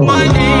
my name.